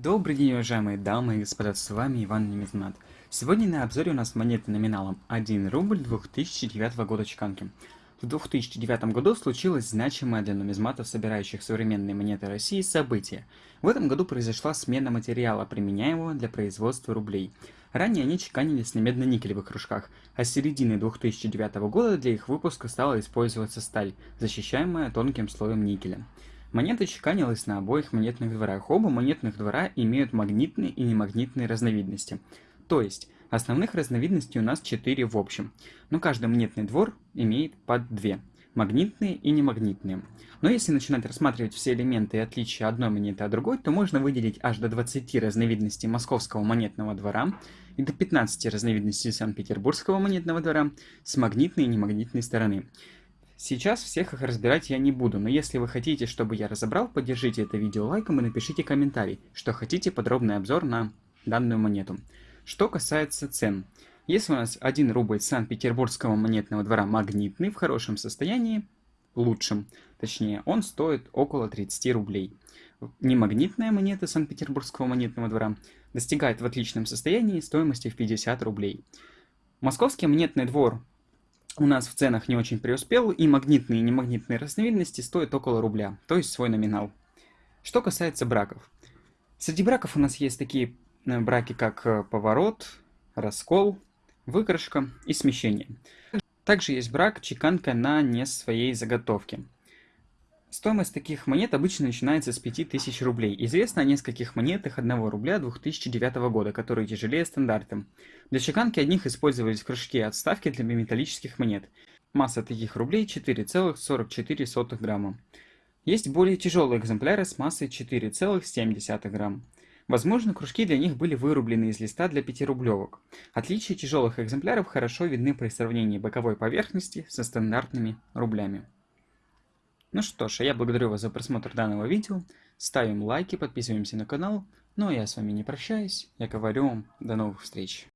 Добрый день, уважаемые дамы и господа, с вами Иван Немезмат. Сегодня на обзоре у нас монеты номиналом 1 рубль 2009 года чеканки. В 2009 году случилось значимое для нумизматов, собирающих современные монеты России, событие. В этом году произошла смена материала, применяемого для производства рублей. Ранее они чеканились на медно-никелевых кружках, а с середины 2009 года для их выпуска стала использоваться сталь, защищаемая тонким слоем никеля. Монета чеканилась на обоих монетных дворах. Оба монетных двора имеют магнитные и немагнитные разновидности. То есть, основных разновидностей у нас 4 в общем, но каждый монетный двор имеет под 2 магнитные и немагнитные. Но если начинать рассматривать все элементы и отличия одной монеты от другой, то можно выделить аж до 20 разновидностей московского монетного двора и до 15 разновидностей Санкт-Петербургского монетного двора с магнитной и немагнитной стороны. Сейчас всех их разбирать я не буду, но если вы хотите, чтобы я разобрал, поддержите это видео лайком и напишите комментарий, что хотите подробный обзор на данную монету. Что касается цен. Если у нас 1 рубль Санкт-Петербургского монетного двора магнитный, в хорошем состоянии, лучшем, точнее, он стоит около 30 рублей. Немагнитная монета Санкт-Петербургского монетного двора достигает в отличном состоянии стоимости в 50 рублей. Московский монетный двор у нас в ценах не очень преуспел, и магнитные и немагнитные разновидности стоят около рубля, то есть свой номинал. Что касается браков. Среди браков у нас есть такие э, браки, как э, поворот, раскол, выкрашка и смещение. Также есть брак чеканка на не своей заготовке. Стоимость таких монет обычно начинается с 5000 рублей. Известно о нескольких монетах 1 рубля 2009 года, которые тяжелее стандарта. Для чеканки одних использовались кружки отставки для металлических монет. Масса таких рублей 4,44 грамма. Есть более тяжелые экземпляры с массой 4,7 грамм. Возможно, кружки для них были вырублены из листа для 5-рублевок. Отличия тяжелых экземпляров хорошо видны при сравнении боковой поверхности со стандартными рублями. Ну что ж, а я благодарю вас за просмотр данного видео. Ставим лайки, подписываемся на канал. Ну а я с вами не прощаюсь. Я говорю вам до новых встреч.